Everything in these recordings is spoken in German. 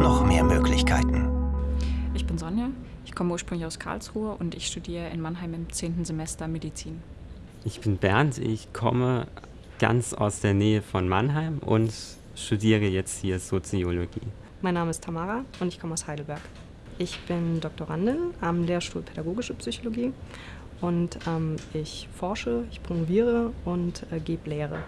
Noch mehr Möglichkeiten. Ich bin Sonja, ich komme ursprünglich aus Karlsruhe und ich studiere in Mannheim im 10. Semester Medizin. Ich bin Bernd, ich komme ganz aus der Nähe von Mannheim und studiere jetzt hier Soziologie. Mein Name ist Tamara und ich komme aus Heidelberg. Ich bin Doktorandin am Lehrstuhl Pädagogische Psychologie und ähm, ich forsche, ich promoviere und äh, gebe Lehre.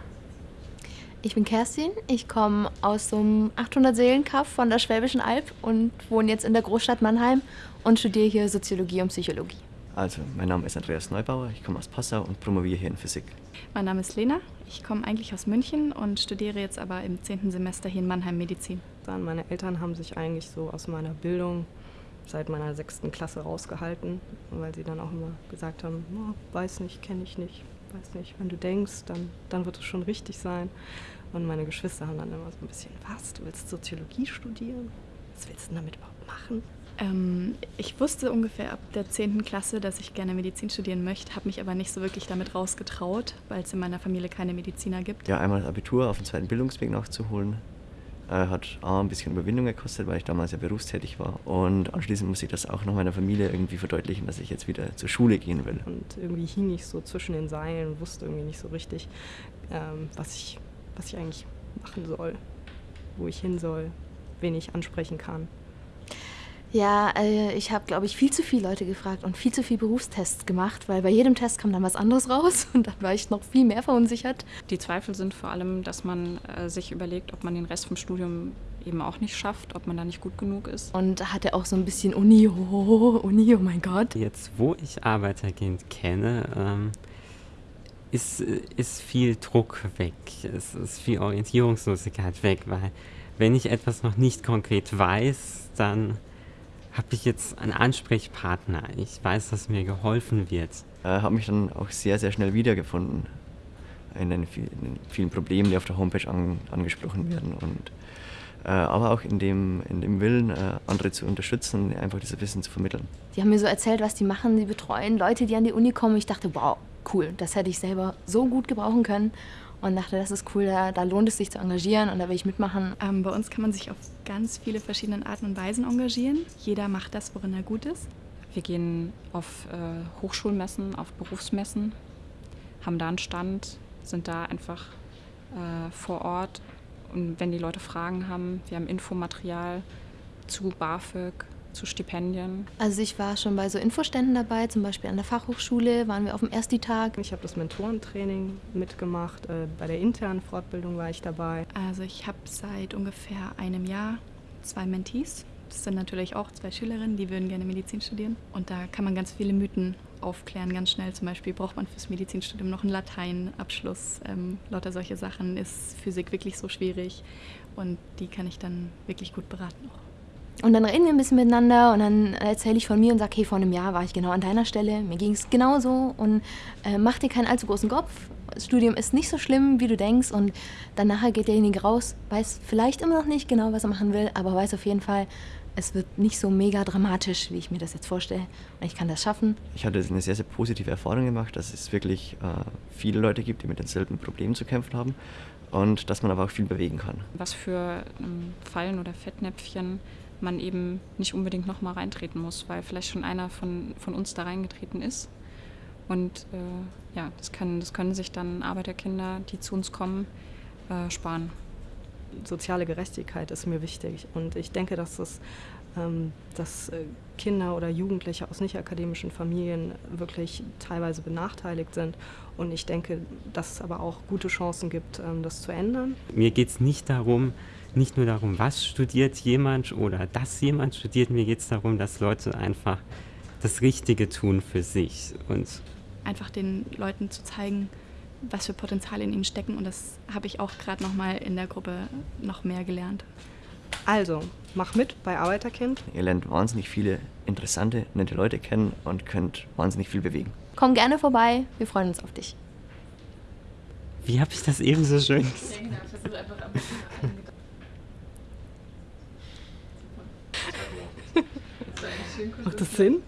Ich bin Kerstin, ich komme aus so einem 800-Seelen-Kaff von der Schwäbischen Alb und wohne jetzt in der Großstadt Mannheim und studiere hier Soziologie und Psychologie. Also, mein Name ist Andreas Neubauer, ich komme aus Passau und promoviere hier in Physik. Mein Name ist Lena, ich komme eigentlich aus München und studiere jetzt aber im 10. Semester hier in Mannheim Medizin. Dann meine Eltern haben sich eigentlich so aus meiner Bildung seit meiner sechsten Klasse rausgehalten, weil sie dann auch immer gesagt haben, oh, weiß nicht, kenne ich nicht, weiß nicht, wenn du denkst, dann, dann wird es schon richtig sein. Und meine Geschwister haben dann immer so ein bisschen, was, du willst Soziologie studieren? Was willst du denn damit überhaupt machen? Ähm, ich wusste ungefähr ab der 10. Klasse, dass ich gerne Medizin studieren möchte, habe mich aber nicht so wirklich damit rausgetraut, weil es in meiner Familie keine Mediziner gibt. Ja, einmal das Abitur auf dem zweiten Bildungsweg nachzuholen, hat A, ein bisschen Überwindung gekostet, weil ich damals ja berufstätig war. Und anschließend muss ich das auch noch meiner Familie irgendwie verdeutlichen, dass ich jetzt wieder zur Schule gehen will. Und irgendwie hing ich so zwischen den Seilen und wusste irgendwie nicht so richtig, ähm, was, ich, was ich eigentlich machen soll, wo ich hin soll, wen ich ansprechen kann. Ja, äh, ich habe, glaube ich, viel zu viele Leute gefragt und viel zu viele Berufstests gemacht, weil bei jedem Test kam dann was anderes raus und dann war ich noch viel mehr verunsichert. Die Zweifel sind vor allem, dass man äh, sich überlegt, ob man den Rest vom Studium eben auch nicht schafft, ob man da nicht gut genug ist. Und hatte auch so ein bisschen Uni, oh, Uni, oh mein Gott. Jetzt, wo ich Arbeiterkind kenne, ähm, ist, ist viel Druck weg, es ist viel Orientierungslosigkeit weg, weil wenn ich etwas noch nicht konkret weiß, dann habe ich jetzt einen Ansprechpartner. Ich weiß, dass mir geholfen wird. Äh, habe mich dann auch sehr, sehr schnell wiedergefunden in den, vielen, in den vielen Problemen, die auf der Homepage an, angesprochen werden. Und, äh, aber auch in dem, in dem Willen, äh, andere zu unterstützen einfach dieses Wissen zu vermitteln. Die haben mir so erzählt, was die machen. Die betreuen Leute, die an die Uni kommen. Ich dachte, wow, cool, das hätte ich selber so gut gebrauchen können und dachte, das ist cool, da, da, lohnt es sich zu engagieren und da will ich mitmachen. Ähm, bei uns kann man sich auf ganz viele verschiedene Arten und Weisen engagieren. Jeder macht das, worin er gut ist. Wir gehen auf äh, Hochschulmessen, auf Berufsmessen, haben da einen Stand, sind da einfach äh, vor Ort und wenn die Leute Fragen haben, wir haben Infomaterial zu BAföG, zu Stipendien? Also ich war schon bei so Infoständen dabei, zum Beispiel an der Fachhochschule waren wir auf dem Ersti-Tag. Ich habe das Mentorentraining mitgemacht, äh, bei der internen Fortbildung war ich dabei. Also ich habe seit ungefähr einem Jahr zwei Mentees. Das sind natürlich auch zwei Schülerinnen, die würden gerne Medizin studieren. Und da kann man ganz viele Mythen aufklären, ganz schnell. Zum Beispiel braucht man fürs Medizinstudium noch einen Lateinabschluss. Ähm, lauter solche Sachen. Ist Physik wirklich so schwierig? Und die kann ich dann wirklich gut beraten auch. Und dann reden wir ein bisschen miteinander und dann erzähle ich von mir und sage, hey, vor einem Jahr war ich genau an deiner Stelle, mir ging es genauso und äh, mach dir keinen allzu großen Kopf. Das Studium ist nicht so schlimm, wie du denkst und dann nachher geht derjenige raus, weiß vielleicht immer noch nicht genau, was er machen will, aber weiß auf jeden Fall, es wird nicht so mega dramatisch, wie ich mir das jetzt vorstelle. Und ich kann das schaffen. Ich hatte eine sehr, sehr positive Erfahrung gemacht, dass es wirklich äh, viele Leute gibt, die mit denselben Problemen zu kämpfen haben und dass man aber auch viel bewegen kann. Was für ähm, Fallen oder Fettnäpfchen man eben nicht unbedingt nochmal reintreten muss, weil vielleicht schon einer von, von uns da reingetreten ist. Und äh, ja, das können, das können sich dann Arbeiterkinder, die zu uns kommen, äh, sparen. Soziale Gerechtigkeit ist mir wichtig und ich denke, dass es ähm, dass äh, Kinder oder Jugendliche aus nicht akademischen Familien wirklich teilweise benachteiligt sind. Und ich denke, dass es aber auch gute Chancen gibt, ähm, das zu ändern. Mir geht es nicht darum, nicht nur darum, was studiert jemand oder dass jemand studiert, mir geht es darum, dass Leute einfach das Richtige tun für sich. Und einfach den Leuten zu zeigen, was für Potenziale in ihnen stecken. Und das habe ich auch gerade nochmal in der Gruppe noch mehr gelernt. Also, mach mit bei Arbeiterkind. Ihr lernt wahnsinnig viele interessante, nette Leute kennen und könnt wahnsinnig viel bewegen. Komm gerne vorbei, wir freuen uns auf dich. Wie habe ich das eben so schön gesagt? Macht das Sinn?